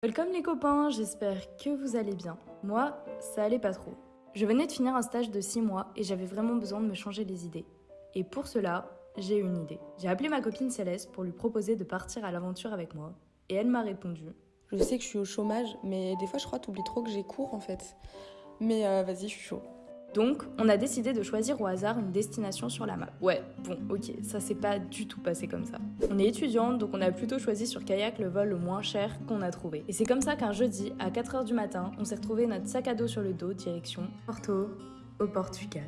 Welcome les copains, j'espère que vous allez bien. Moi, ça allait pas trop. Je venais de finir un stage de 6 mois et j'avais vraiment besoin de me changer les idées. Et pour cela, j'ai eu une idée. J'ai appelé ma copine Céleste pour lui proposer de partir à l'aventure avec moi. Et elle m'a répondu. Je sais que je suis au chômage, mais des fois je crois t'oublies trop que j'ai cours en fait. Mais euh, vas-y, je suis chaud. Donc, on a décidé de choisir au hasard une destination sur la map. Ouais, bon, ok, ça s'est pas du tout passé comme ça. On est étudiante, donc on a plutôt choisi sur kayak le vol le moins cher qu'on a trouvé. Et c'est comme ça qu'un jeudi, à 4h du matin, on s'est retrouvé notre sac à dos sur le dos, direction Porto, au Portugal.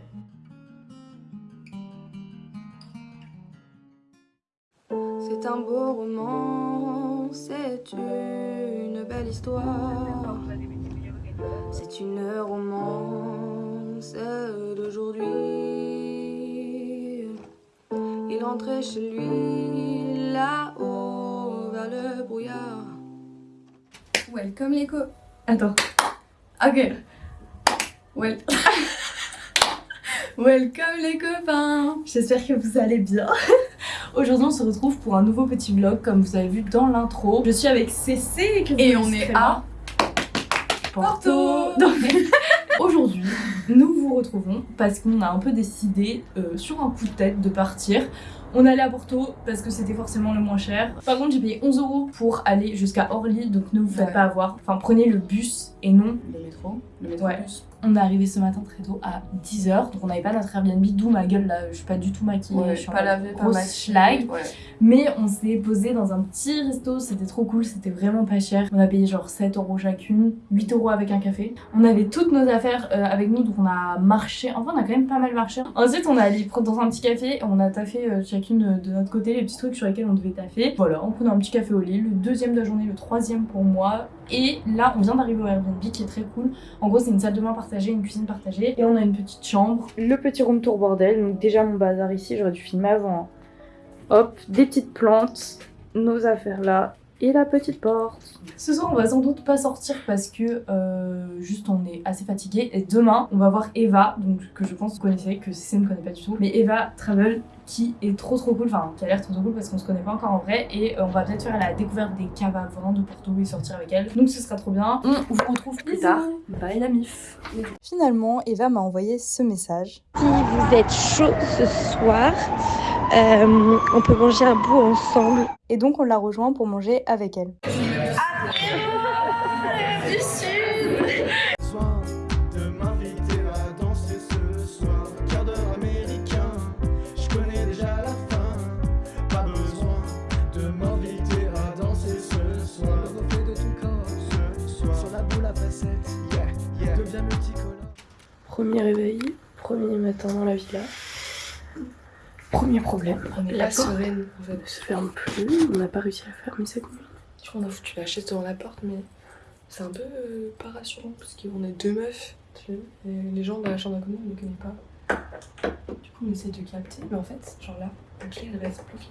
C'est un beau roman, c'est une belle histoire. C'est une romance Il rentrait chez lui là-haut vers le brouillard. Welcome les co. Attends. Ok. Well. Welcome les copains J'espère que vous allez bien. Aujourd'hui on se retrouve pour un nouveau petit vlog comme vous avez vu dans l'intro. Je suis avec Cécé Et on est à Porto. Donc, Aujourd'hui, nous vous retrouvons parce qu'on a un peu décidé euh, sur un coup de tête de partir. On allait à Porto parce que c'était forcément le moins cher. Par contre, j'ai payé 11 euros pour aller jusqu'à Orly, donc ne vous faites Ouais. pas avoir. Enfin, prenez le bus et non Le métro. Le Ouais. On est arrivé ce matin très tôt à 10h, donc on n'avait pas notre Airbnb, d'où ma gueule là, je suis pas du tout maquillée, Ouais, je suis pas pas maquillée. Ouais. Mais on s'est posé dans un petit resto, c'était trop cool, c'était vraiment pas cher. On a payé genre 7 euros chacune, 8 euros avec un café. On avait toutes nos affaires euh, avec nous, donc on a marché, enfin on a quand même pas mal marché. Ensuite on est allé prendre dans un petit café, on a taffé euh, chacune euh, de notre côté les petits trucs sur lesquels on devait taffer. Voilà, on prenait un petit café au lit, le deuxième de la journée, le troisième pour moi. Et là on vient d'arriver au Airbnb qui est très cool. En gros, c'est une salle de bain partagée, une cuisine partagée, et on a une petite chambre. Le petit room tour bordel, donc déjà mon bazar ici, j'aurais dû filmer avant. Hop, des petites plantes, nos affaires là, et la petite porte. Ce soir, on va sans doute pas sortir parce que euh, juste on est assez fatigué. Et demain, on va voir Eva, donc que je pense que vous connaissez, que Cécile ne connaît pas du tout. Mais Eva Travel, qui est trop trop cool, enfin qui a l'air trop trop cool parce qu'on se connaît pas encore en vrai. Et euh, on va peut-être faire la découverte des caves à vin de Porto et sortir avec elle. Donc ce sera trop bien. On vous retrouve plus Bisous. tard. Bye la mif. Finalement, Eva m'a envoyé ce message. Si vous êtes chaud ce soir, euh, on peut manger un bout ensemble. Et donc on l'a rejoint pour manger avec elle. besoin de m'inviter à danser ce soir. Quart d'heure américain, je connais déjà la fin. Pas besoin de m'inviter à danser ce soir. Le reflet de ton corps ce soir. Sur la boule à facettes, yeah, yeah. Deviens multicolore. Premier réveil, premier matin dans la villa. Premier problème. La porte sereine en fait. ne se ferme plus. On n'a pas réussi à la fermer cette nuit. Tu vois, on a foutu la chaise devant la porte, mais c'est un peu euh, pas rassurant parce qu'on est deux meufs, tu vois, et les gens dans la chambre d'à côté, on ne connaît pas. Du coup, on essaie de capter, mais en fait, genre là, la clé elle reste bloquée.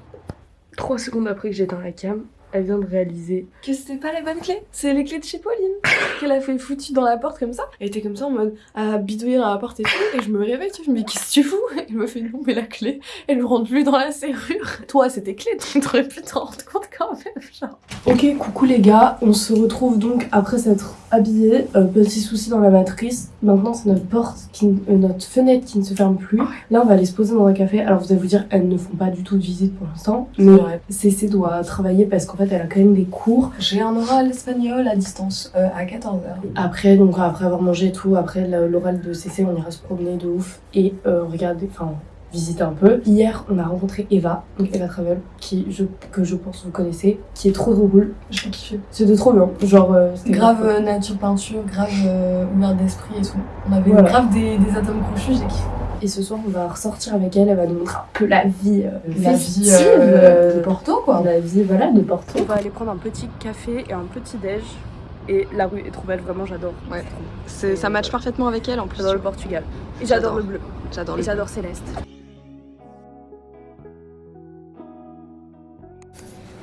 Trois secondes après que j'éteins la cam, elle vient de réaliser Que c'était pas les bonnes clés, c'est les clés de chez Pauline qu'elle a fait foutu dans la porte comme ça. Elle était comme ça en mode à bidouiller dans la porte et tout, et je me réveille, tu vois, dis qu'est-ce que tu fous? Elle me fait non, mais la clé, elle rentre plus dans la serrure. Toi, c'était clé, donc t'aurais pu t'en rendre compte quand même, genre. Ok, coucou les gars, on se retrouve donc après s'être habillé. Euh, petit souci dans la matrice. Maintenant, c'est notre porte, qui, euh, notre fenêtre qui ne se ferme plus. Là, on va aller se poser dans un café. Alors, vous allez vous dire, elles ne font pas du tout de visite pour l'instant. Mais. CC doit travailler parce qu'en fait, elle a quand même des cours. J'ai un oral espagnol à distance, euh, à 14h. Après, donc après avoir mangé et tout, après l'oral de CC, on ira se promener de ouf et euh, regarder, enfin visiter un peu. Hier, on a rencontré Eva, donc Eva Travel, qui je, que je pense vous connaissez, qui est trop trop cool. J'ai kiffé. C'était trop bien, genre euh, Grave euh, nature peinture, grave euh, ouvert d'esprit et tout. On avait Voilà. grave des, des atomes crochus, j'ai kiffé. Et ce soir, on va ressortir avec elle, elle va nous montrer un peu la vie euh, La festive, vie de Porto quoi. la vie voilà, de Porto. On va aller prendre un petit café et un petit déj. Et la rue est trop belle, vraiment j'adore. Ouais. C'est- Ça match parfaitement avec elle en plus. J'adore le Portugal. Et j'adore le bleu. J'adore Et j'adore Céleste.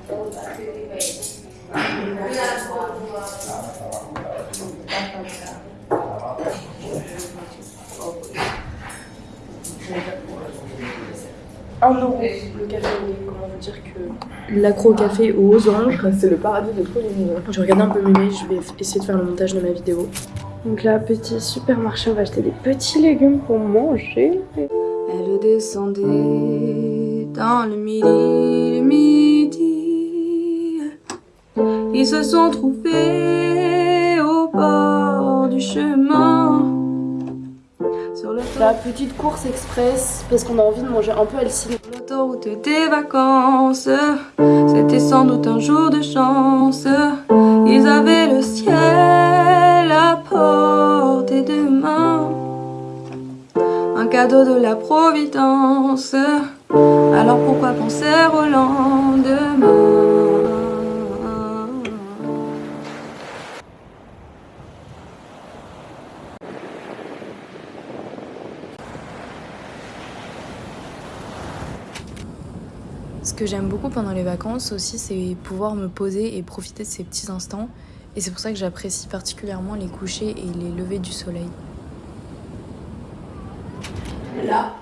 Un euro le café comment pour dire que l'accro au café aux oranges, C'est le paradis de tous les niveaux. je regardais un peu mémé, je vais essayer de faire le montage de ma vidéo. Donc là, petit supermarché, on va acheter des petits légumes pour manger. Elle descendait dans le midi, le midi. Ils se sont trouvés au bord du chemin. Sur le La petite course express, parce qu'on a envie de manger un peu healthy. l'autoroute des vacances. C'était sans doute un jour de chance. Ils avaient le ciel à portée de main. Un cadeau de la Providence. Alors pourquoi penser au lendemain? Ce que j'aime beaucoup pendant les vacances aussi, c'est pouvoir me poser et profiter de ces petits instants. Et c'est pour ça que j'apprécie particulièrement les couchers et les levées du soleil. Là,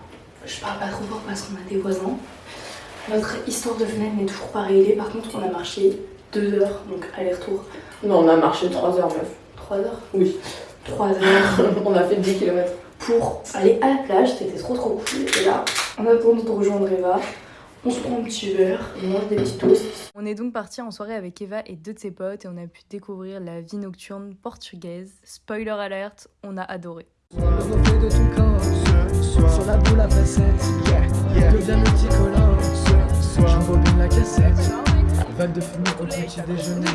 je parle pas trop fort parce qu'on a des voisins. Notre histoire de fenêtre n'est toujours pas réglée. Par contre, on a marché 2 heures, donc aller-retour. Non, on a marché 3 heures, meuf. 3 heures? Oui. 3 heures on a fait 10 km. pour aller à la plage. C'était trop trop cool. Et là, en attendant de rejoindre Eva, on se prend un petit verre, on mange des petits toasts. On est donc parti en soirée avec Eva et deux de ses potes et on a pu découvrir la vie nocturne portugaise. Spoiler alert, on a adoré. Le reflet de ton corps Sur la boule à facettes Deviens multicolore J'embobine la cassette. Vague de fumée au petit déjeuner.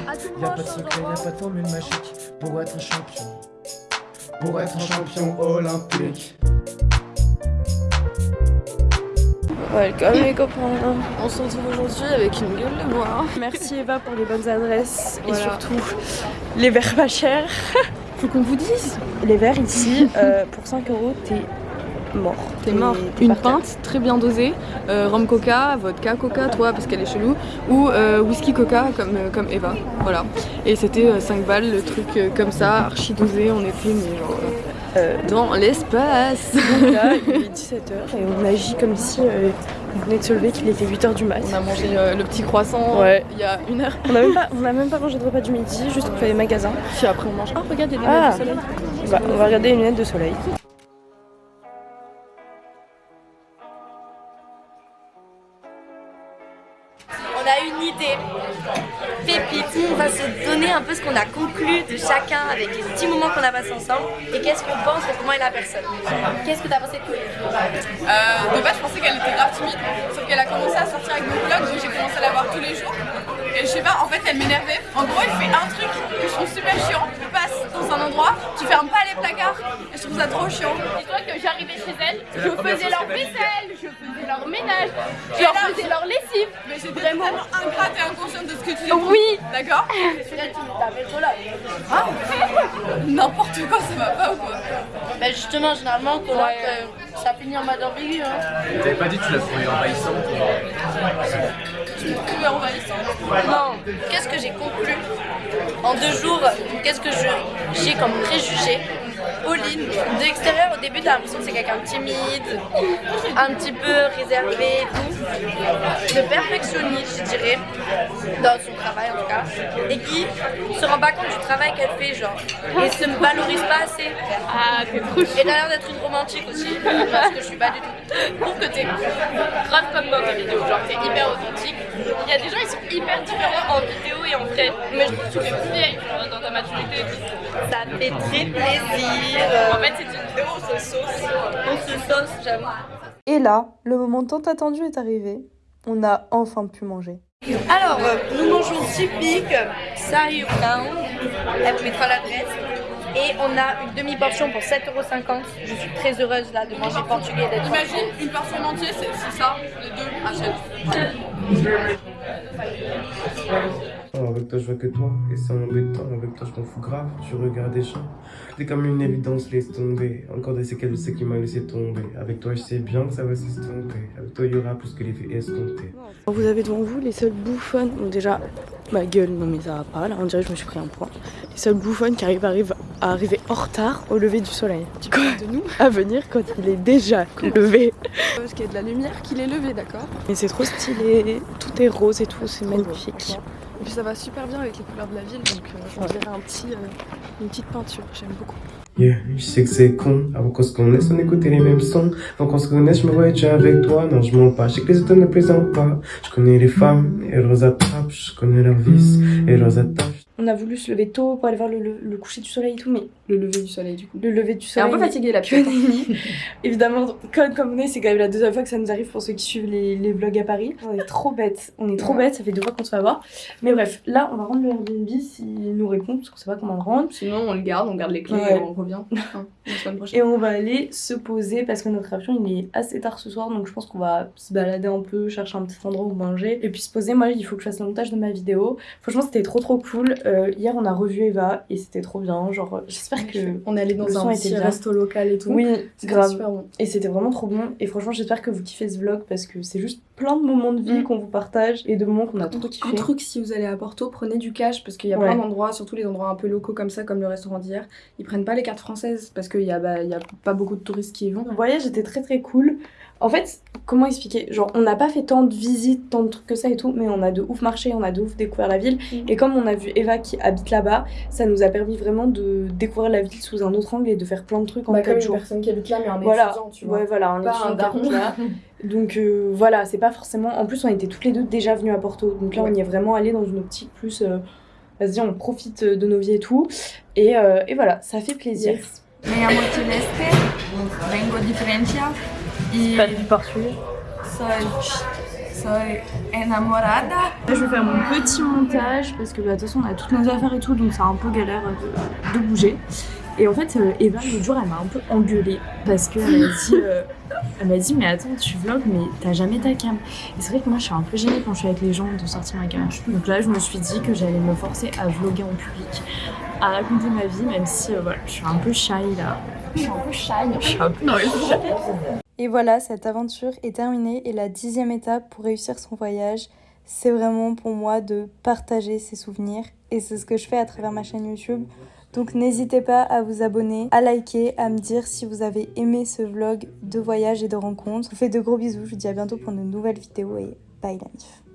Y'a pas de secret, y'a pas de formule magique. Pour être un champion. Pour être un champion olympique Welcome les copains On se retrouve aujourd'hui avec une gueule de bois. Merci Eva pour les bonnes adresses et surtout les verres pas chers. Faut qu'on vous dise. Les verres ici, euh, pour 5 euros, t'es mort. T'es mort. Une pinte très bien dosée, euh, rhum coca, vodka coca, toi parce qu'elle est chelou, ou euh, whisky coca comme, euh, comme Eva. Voilà. Et c'était 5 balles, le truc comme ça, archi dosé, on était mais genre, euh, dans l'espace. Là, il est 17h et on agit comme si euh, on venait de se lever, qu'il était 8h du mat. On a mangé euh, le petit croissant Ouais. il y a une heure. On a même pas, on a même pas mangé de repas du midi, juste on fait les magasins. Puis après on mange. Ah regarde, il y a des Ah. lunettes de soleil. Bah, on va regarder les lunettes de soleil. Un peu ce qu'on a conclu de chacun avec les petits moments qu'on a passés ensemble et qu'est-ce qu'on pense de comment est la personne. Qu'est-ce que t'as pensé de Colline Euh, de base, je pensais qu'elle était grave timide, sauf qu'elle a commencé à sortir avec mon vlog, j'ai commencé à la voir tous les jours. Et je sais pas, en fait, elle m'énervait. En gros, elle fait un truc que je trouve super chiant. Tu passes dans un endroit, tu fermes pas les placards, et je trouve ça trop chiant. Dis-toi que j'arrivais chez elle, je faisais leur vaisselle, je faisais leur ménage, je leur faisais leur lessive. J'étais vraiment ingrate et inconsciente de ce que tu dis. Oui. D'accord Celui-là, tu t'avais trop là. Ah N'importe quoi, ça va pas ou quoi Bah justement, généralement, quand euh, ça finit en mode ambigu. Hein. T'avais pas dit que tu l'as trouvé envahissante Tu me trouvais envahissante. Non, qu'est-ce que j'ai conclu? En deux jours Qu'est-ce que je- j'ai comme préjugé Pauline, de l'extérieur, au début, t'as l'impression que c'est quelqu'un de timide, un petit peu réservé et tout, de perfectionniste, je dirais, dans son travail en tout cas, et qui se rend pas compte du travail qu'elle fait, genre, et se valorise pas assez. Ah, t'es trop Et t'as l'air d'être une romantique aussi, parce que je suis pas du tout. Je trouve que t'es grave comme moi en vidéo, genre t'es hyper authentique. Il y a des gens ils sont hyper différents en vidéo et en vrai, mais je trouve que tu fais plus vieille dans ta maturité. Ça me fait très plaisir. En fait c'est une vidéo on se sauce. On se sauce, j'avoue. Et là, le moment tant attendu est arrivé. On a enfin pu manger. Alors, euh, nous mangeons typique Sari Brown. Elle vous mettra l'adresse. Et on a une demi-portion pour 7,50€. Je suis très heureuse là de manger portugais Imagine, une personne entière, c'est c'est ça, les deux, achète. Oh, avec toi, je vois que toi, et c'est embêtant. Avec toi, je m'en fous grave. Tu regardes des gens. T'es comme une évidence, laisse tomber. Encore des séquelles de ce qui m'a laissé tomber. Avec toi, je sais bien que ça va s'estomper. Avec toi, il y aura plus que l'effet escompté. Vous avez devant vous les seules bouffonnes. Déjà, ma gueule, non mais ça va pas. Là, on dirait que je me suis pris un point. Les seules bouffonnes qui arrivent, arrivent à arriver en retard au lever du soleil. Du coup, de nous à venir quand il est déjà levé. Parce qu'il y a de la lumière qu'il est levé, d'accord Et c'est trop stylé, tout est rose et tout, c'est magnifique. Et puis ça va super bien avec les couleurs de la ville, donc euh, on dirait un petit, euh, une petite peinture, j'aime beaucoup. Yeah, je sais que c'est con. Avant qu'on se connaisse, on écoutait les mêmes sons. Avant qu'on se connaisse, je me voyais déjà avec toi. Non, je mens pas. Je sais que les autres ne plaisantent pas. Je connais les femmes et leurs attrapes. Je connais leurs vices et leurs attaches. On a voulu se lever tôt pour aller voir le, le- le coucher du soleil et tout, mais Le lever du soleil, du coup. le lever du Elle est soleil. un peu fatiguée, la nenni. Évidemment, comme, comme on est, c'est quand même la deuxième fois que ça nous arrive pour ceux qui suivent les, les vlogs à Paris. On est trop bêtes. On est trop bêtes, ça fait deux fois qu'on se fait avoir. Mais bref, là, on va rendre le Airbnb s'il nous répond, parce qu'on sait pas comment le rendre. Sinon, on le garde, on garde les clés Ouais. et on revient la semaine prochaine. Et on va aller se poser parce que notre avion il est assez tard ce soir donc je pense qu'on va se balader un peu, chercher un petit endroit où manger et puis se poser. Moi il faut que je fasse le montage de ma vidéo. Franchement c'était trop trop cool. Euh, hier on a revu Eva et c'était trop bien. Genre j'espère que On est allé dans un petit resto local et tout. Oui, grave. super bon. Et c'était vraiment trop bon. Et franchement, j'espère que vous kiffez ce vlog parce que c'est juste plein de moments de vie qu'on vous partage et de moments qu'on a trop kiffé. Un truc, si vous allez à Porto, prenez du cash parce qu'il y a Ouais. plein d'endroits, surtout les endroits un peu locaux comme ça, comme le restaurant d'hier. Ils prennent pas les cartes françaises parce qu'il y, a, bah, y a pas beaucoup de touristes qui y vont. Le voyage était très très cool. En fait, comment expliquer? Genre, on n'a pas fait tant de visites, tant de trucs que ça et tout, mais on a de ouf marché, on a de ouf découvert la ville. Et comme on a vu Eva qui habite là-bas, ça nous a permis vraiment de découvrir la ville sous un autre angle et de faire plein de trucs en Bah, comme 4 une jours. personne qui habite là, mais un voilà. étudiant, tu vois. Ouais, voilà, un Pas étudiant un daron. là. Donc euh, voilà, c'est pas forcément. En plus, on était toutes les deux déjà venues à Porto. Donc là, on y est vraiment allé dans une optique plus. euh, Vas-y, on profite de nos vies et tout. Et, euh, et voilà, ça fait plaisir. Me llamo Celeste, vengo de Francia Pas soy, soy enamorada. Là, je vais faire mon petit montage parce que bah, de toute façon on a toutes nos affaires et tout donc c'est un peu galère de, de bouger. Et en fait, euh, Eva, l'autre jour, elle m'a un peu engueulée parce qu'elle m'a dit, euh, elle m'a dit, mais attends, tu vlogs, mais t'as jamais ta cam. Et c'est vrai que moi, je suis un peu gênée quand je suis avec les gens de sortir ma cam. Donc là, je me suis dit que j'allais me forcer à vlogger en public, à raconter ma vie, même si euh, voilà, je suis un peu shy là. Je suis un peu shy. Je suis un peu non, mais shy. Et voilà, cette aventure est terminée et la dixième étape pour réussir son voyage, c'est vraiment pour moi de partager ses souvenirs et c'est ce que je fais à travers ma chaîne YouTube. Donc n'hésitez pas à vous abonner, à liker, à me dire si vous avez aimé ce vlog de voyage et de rencontres. Je vous fais de gros bisous, je vous dis à bientôt pour une nouvelle vidéo et bye la.